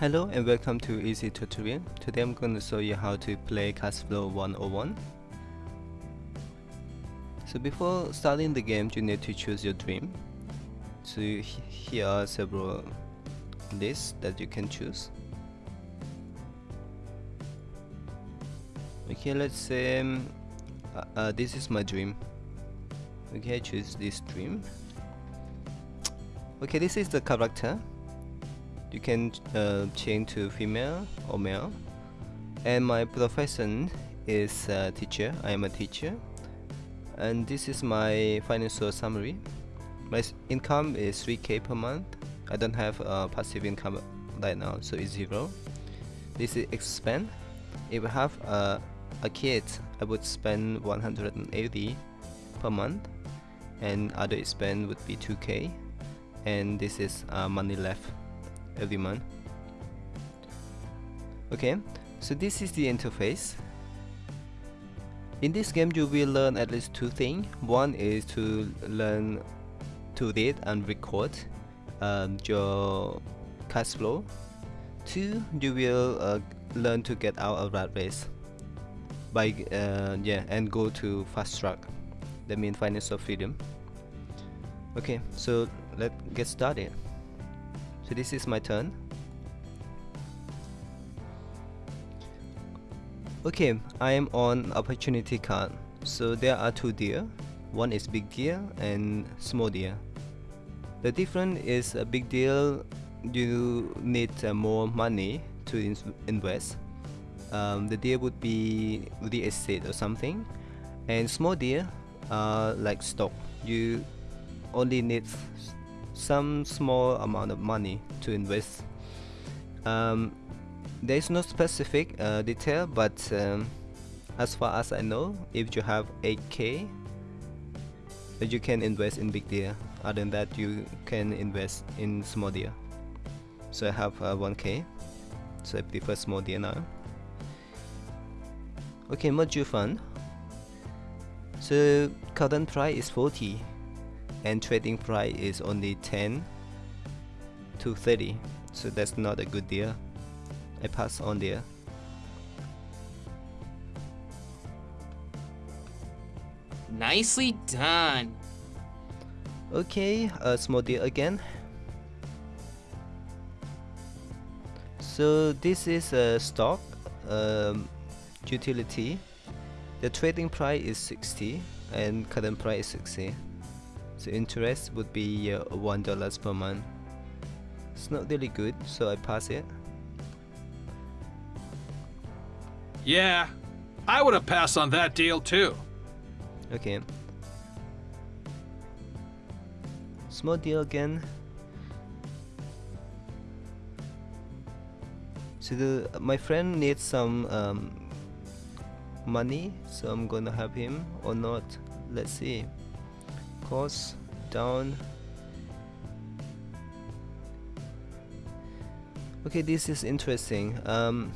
Hello and welcome to Easy Tutorial. Today I'm going to show you how to play Cashflow 101. So before starting the game you need to choose your dream. So here are several lists that you can choose. Okay let's say um, uh, uh, this is my dream. Okay choose this dream. Okay this is the character you can uh, change to female or male. And my profession is a teacher. I am a teacher. And this is my financial summary. My income is 3k per month. I don't have a passive income right now so it's zero. This is expense if I have a, a kid I would spend 180 per month and other expense would be 2k and this is uh, money left every month. Okay so this is the interface. In this game you will learn at least two things. One is to learn to read and record um, your cash flow. Two you will uh, learn to get out of rat race by uh, yeah and go to fast track. That means financial freedom. Okay so let's get started so this is my turn. Okay I am on opportunity card. So there are two deer. One is big deer and small deer. The difference is a big deal you need uh, more money to in invest. Um, the deer would be real estate or something. And small deer are like stock. You only need some small amount of money to invest. Um, there is no specific uh, detail but um, as far as I know if you have 8k you can invest in big deal. other than that you can invest in small deal. so I have uh, 1k so I prefer small deal now. Okay mutual fund. So current price is 40 and trading price is only 10 to 30 so that's not a good deal I pass on there Nicely done. Okay, a small deal again. So this is a stock um, utility. The trading price is 60 and current price is 60 so interest would be uh, one dollars per month. It's not really good so I pass it. Yeah I would have passed on that deal too. Okay. Small deal again. So the, my friend needs some um, money so I'm gonna help him or not. Let's see course down. Okay this is interesting. Um,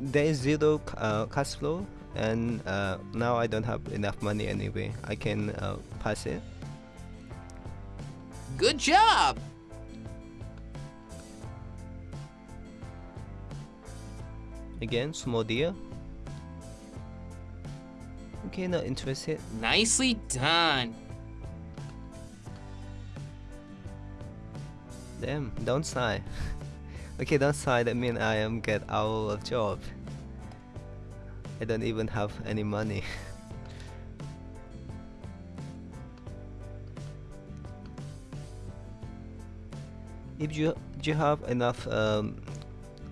there is zero uh, cash flow and uh, now I don't have enough money anyway. I can uh, pass it. Good job! Again small deal Okay, not interested. Nicely done. Damn, don't sigh. okay, downside that means I am get out of job. I don't even have any money. if you you have enough um,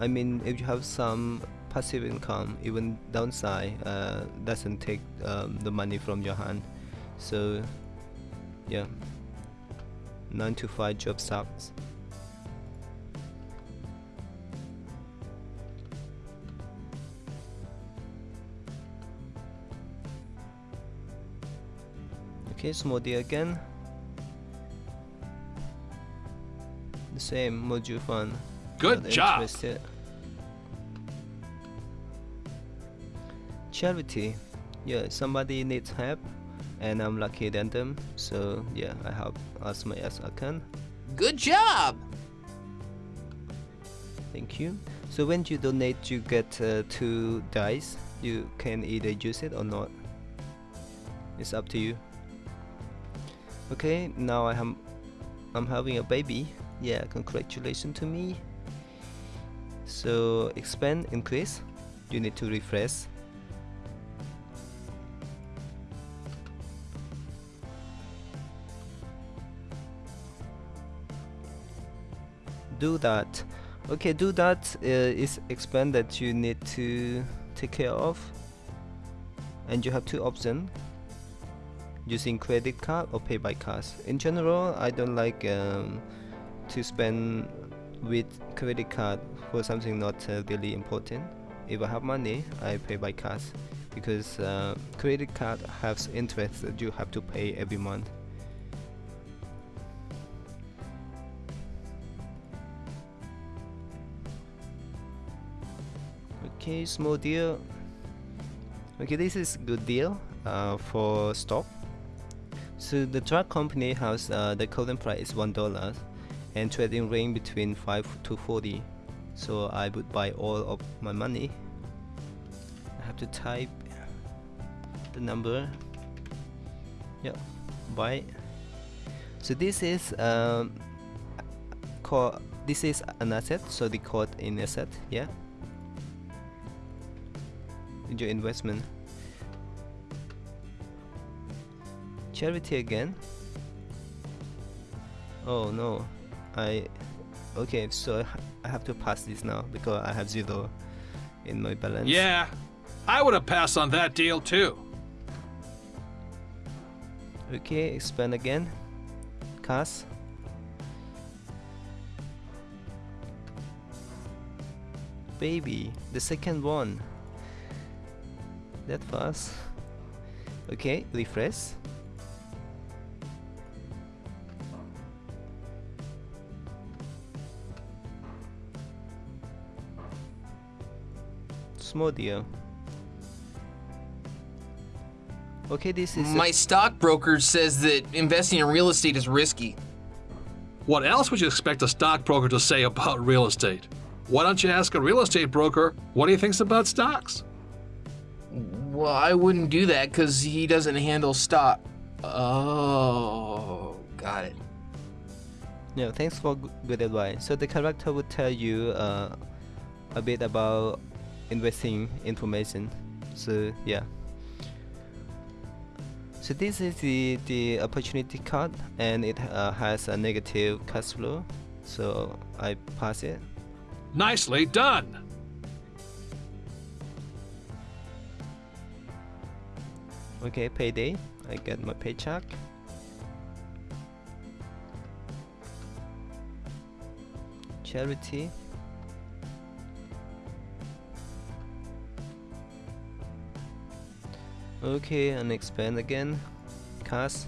I mean if you have some passive income even downside uh, doesn't take um, the money from your hand. So yeah. 9 to 5 job sucks. Okay deal again. The same mutual fund good job. interested. Charity yeah somebody needs help and I'm lucky than them so yeah I help as much as I can Good job. Thank you. So when you donate, you get uh, two dice. You can either use it or not. It's up to you. Okay, now I am I'm having a baby. Yeah, congratulations to me. So expand, increase. You need to refresh. Do that. Okay, do that uh, is that you need to take care of. And you have two options using credit card or pay by cash. In general, I don't like um, to spend with credit card for something not uh, really important. If I have money, I pay by cash because uh, credit card has interest that you have to pay every month. Okay, small deal. Okay, this is good deal uh, for stock. So the drug company has uh, the current price is one dollar, and trading range between five to forty. So I would buy all of my money. I have to type the number. Yeah, buy. So this is um, call. This is an asset. So the code in asset. Yeah. Your investment. charity again? Oh no. I okay so I have to pass this now because I have zero in my balance. Yeah, I would have passed on that deal too. okay expand again. Cast baby the second one that fast okay refresh small deal. Okay, this is My stockbroker says that investing in real estate is risky. What else would you expect a stockbroker to say about real estate? Why don't you ask a real estate broker what he thinks about stocks? Well, I wouldn't do that because he doesn't handle stop. Oh, got it. Yeah, thanks for good advice. So the character would tell you uh, a bit about investing information. So yeah. So this is the the opportunity card, and it uh, has a negative cash flow. So I pass it. Nicely done. Okay, payday. I get my paycheck. Charity. Okay, and expand again. Cast.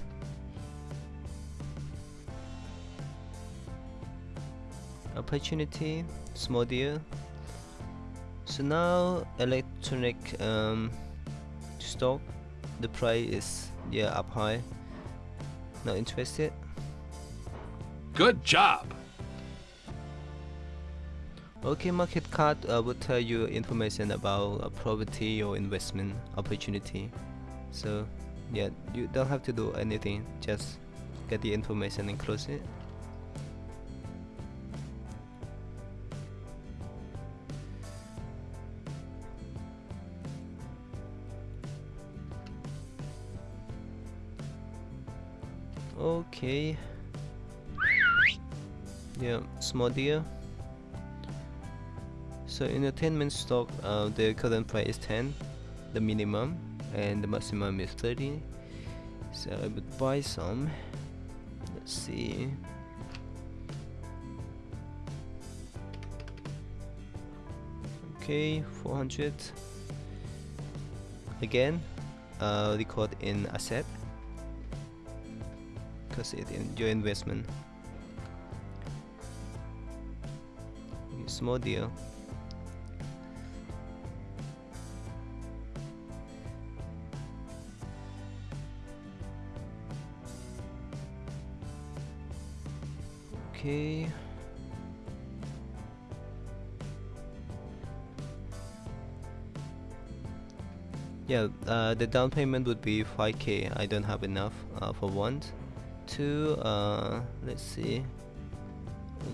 Opportunity, small deal. So now electronic um, stock, the price is yeah up high. Not interested. Good job. Okay, market card uh, will tell you information about a property or investment opportunity. So, yeah, you don't have to do anything. Just get the information and close it. Okay. Yeah, small deal. So in entertainment stock, uh, the current price is 10, the minimum, and the maximum is 30. So I would buy some. Let's see. Okay, 400. Again, uh, record in asset because it in your investment. Small deal. Okay. Yeah, uh, the down payment would be 5k. I don't have enough uh, for one. Two, uh, let's see.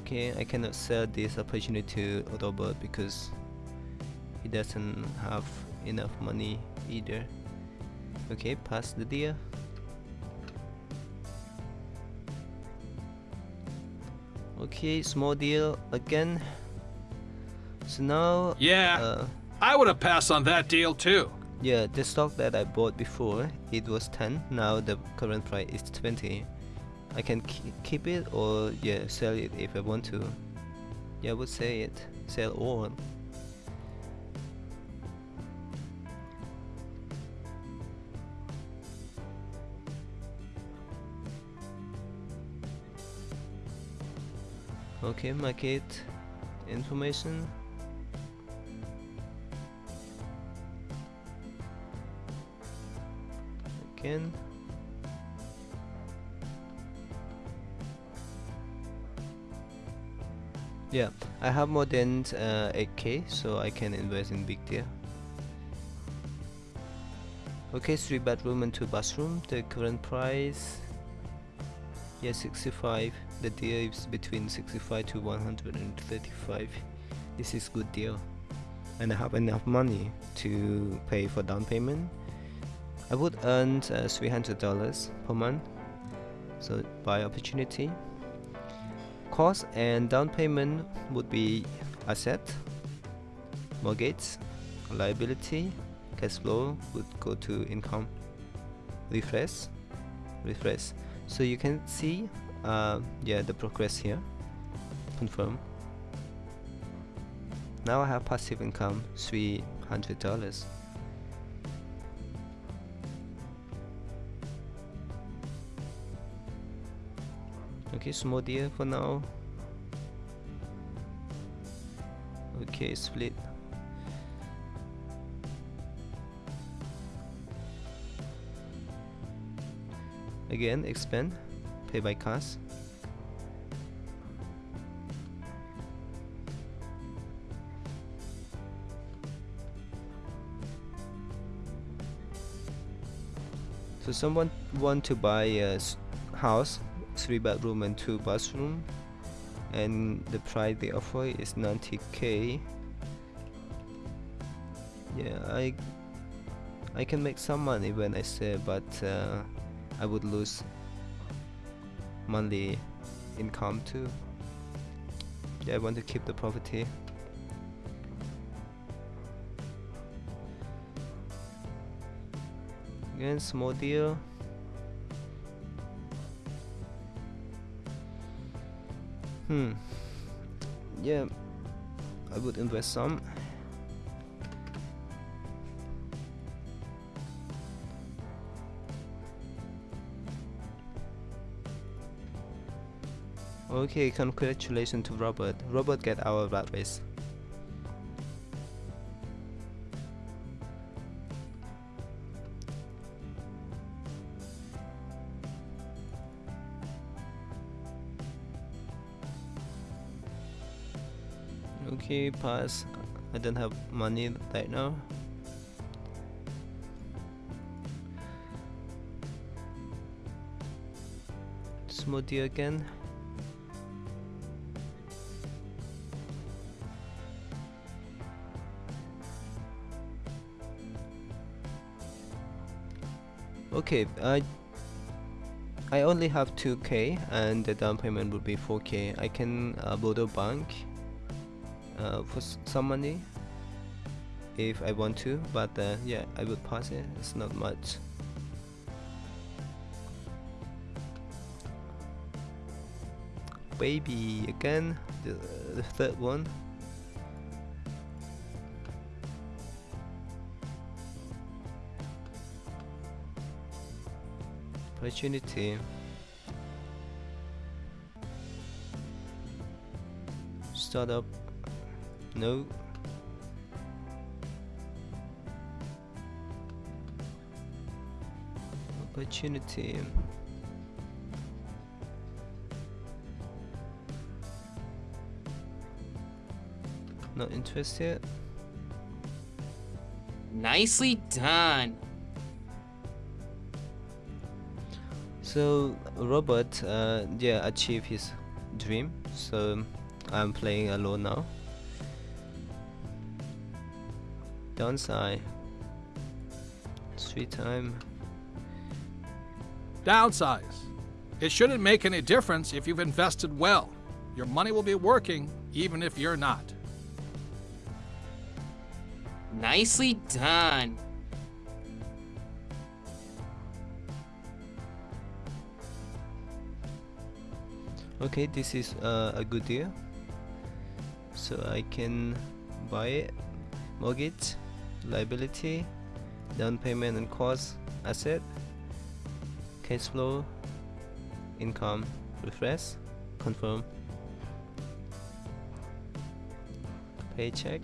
Okay, I cannot sell this opportunity to Robert because he doesn't have enough money either. Okay, pass the deal. Okay, small deal again. So now, Yeah, uh, I would have passed on that deal too. yeah, the stock that I bought before, it was 10. Now the current price is 20. I can keep it or yeah, sell it if I want to. Yeah, I would say it. Sell all. Okay, market information. Again. Yeah, I have more than uh, 8k, so I can invest in big deal. Okay, three bedroom and two bathroom. The current price, yeah, 65. The deal is between 65 to 135. This is good deal, and I have enough money to pay for down payment. I would earn uh, $300 per month, so buy opportunity cost and down payment would be asset, mortgage, liability, cash flow would go to income, refresh, refresh. So you can see, uh, yeah, the progress here. Confirm. Now I have passive income $300. Okay, small deal for now. Okay, split. Again, expand, pay by cash. So someone want to buy a house, three bedroom and two bathroom, and the price they offer is 90k. Yeah, I I can make some money when I sell, but uh, I would lose monthly income too. Yeah, I want to keep the property. Again, small deal. Hmm. Yeah, I would invest some. Okay, congratulations to Robert. Robert get our rat race. Okay, pass. I don't have money right now. Smoothie again. Okay, I I only have 2k and the down payment would be 4k. I can uh, borrow bank uh, for some money if I want to, but uh, yeah, I would pass it. It's not much. Baby again, the, the third one. Opportunity. Startup. No. Opportunity. Not interested. Nicely done. So Robert, uh, yeah, achieved his dream. So I'm playing alone now. Downside. Street time. Downsize. It shouldn't make any difference if you've invested well. Your money will be working even if you're not. Nicely done. Okay, this is uh, a good deal. So I can buy it, mortgage, liability, down payment and cost, asset, cash flow, income, refresh, confirm, paycheck.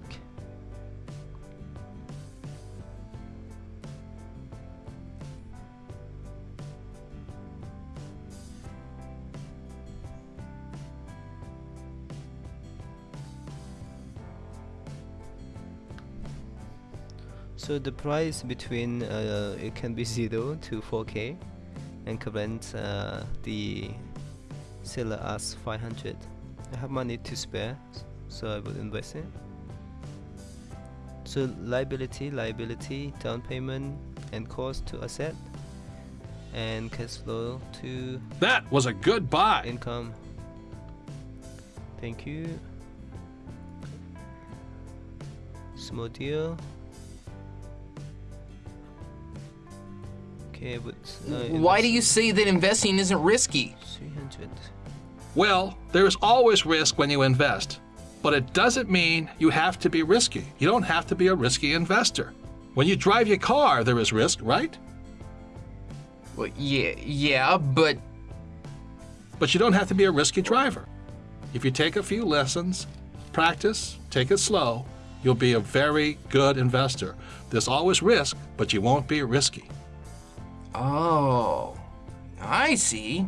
So the price between uh, it can be 0 to 4k and current uh, the seller asks 500 I have money to spare so I will invest it. So liability liability down payment and cost to asset and cash flow to That was a good buy. income. Thank you. Small deal okay but uh, Why do you say that investing isn't risky? 300 Well, there is always risk when you invest, but it doesn't mean you have to be risky. You don't have to be a risky investor. When you drive your car, there is risk, right? Well, yeah, yeah, but But you don't have to be a risky driver. If you take a few lessons, practice, take it slow, you'll be a very good investor. There's always risk, but you won't be risky. Oh, I see.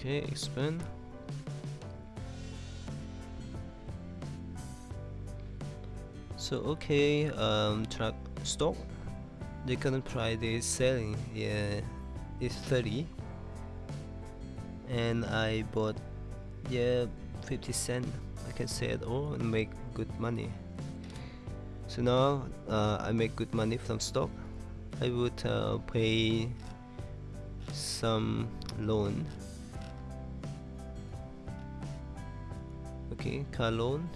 okay expand so okay um truck stock the current price is selling yeah is 30 and I bought yeah 50 cent I can say it all and make good money. So now uh, I make good money from stock. I would uh, pay some loan. Okay car loan.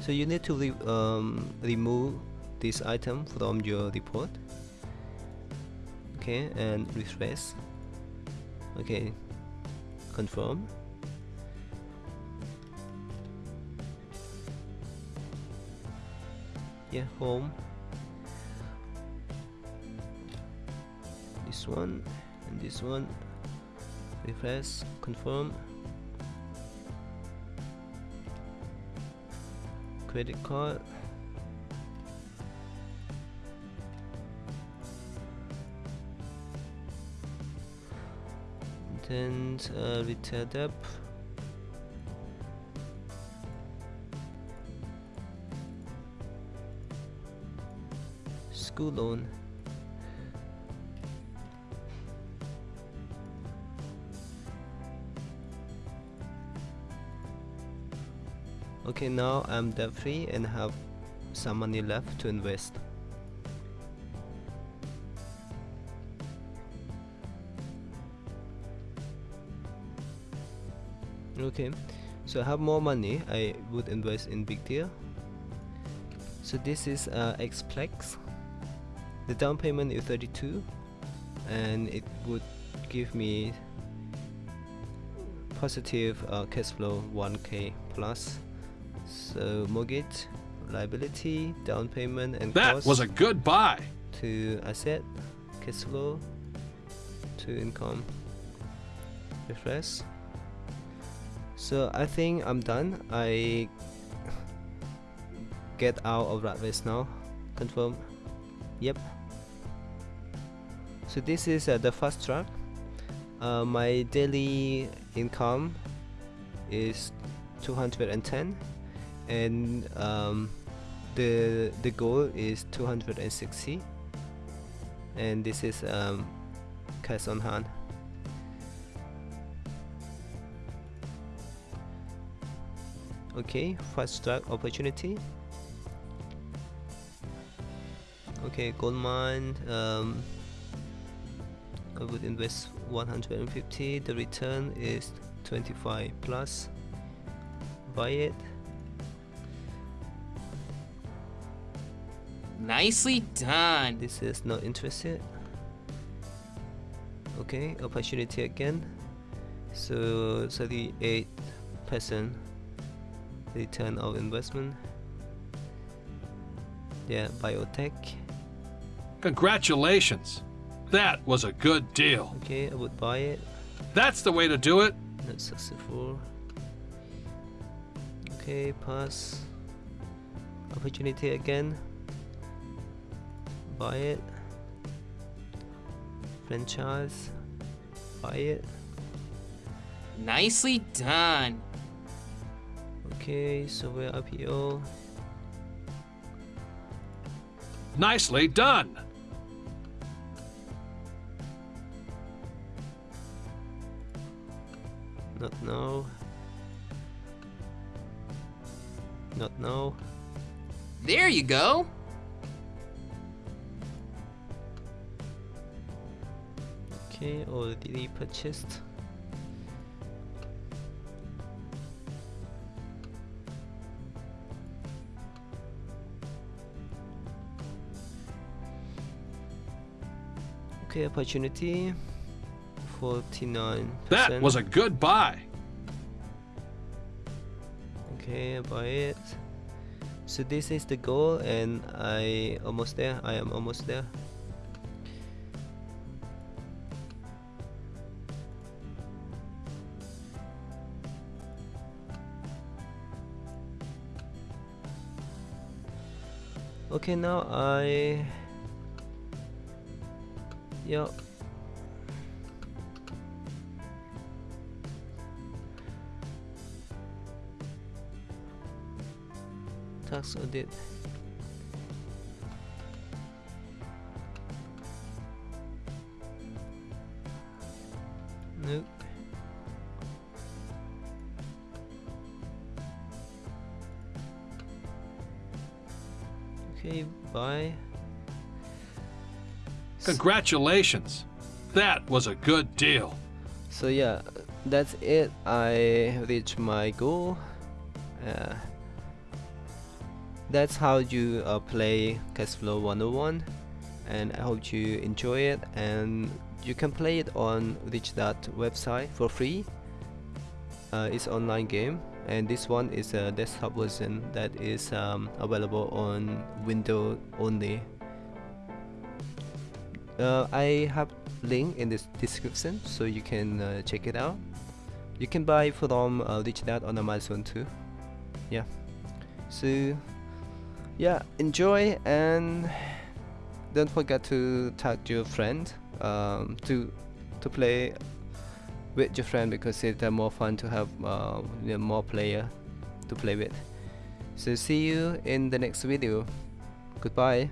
So you need to re um, remove this item from your report. Okay and refresh. Okay confirm. Yeah home. This one and this one. Refresh confirm. Credit card then uh, retail up school loan okay now I'm debt free and have some money left to invest okay so I have more money. I would invest in big deal so this is uh, Xplex. The down payment is 32 and it would give me positive uh, cash flow 1k plus. So mortgage liability down payment and That was a good buy. to asset cash flow to income. Refresh so I think I'm done. I get out of rat race now. Confirm. Yep. So this is uh, the fast track. Uh, my daily income is 210 and um, the the goal is 260 and this is um, cash on hand okay fast track opportunity. Okay gold mine um, I would invest 150 the return is 25 plus. Buy it. Nicely done. this is not interested. Okay opportunity again. So 38 percent return of investment. Yeah biotech. Congratulations. That was a good deal. okay I would buy it. That's the way to do it. not successful. Okay pass. Opportunity again. Buy it. Franchise. Buy it. Nicely done. Okay so we're IPO Nicely done. not now not now There you go. okay already purchased okay opportunity. 49 That was a good buy. okay buy it. So this is the goal and I almost there. I am almost there. Okay now I yeah tax audit. Nope. Okay bye Congratulations. That was a good deal. so yeah that's it I reached my goal uh, that's how you uh, play Cashflow 101 and I hope you enjoy it and you can play it on Rich Dad website for free uh, it's online game and this one is a desktop version that is um, available on Windows only uh, I have link in this description so you can uh, check it out. You can buy from uh, Rich Dad on Amazon too. Yeah. So yeah enjoy and don't forget to tag your friend um, to to play with your friend because it's uh, more fun to have uh, more player to play with. So see you in the next video. Goodbye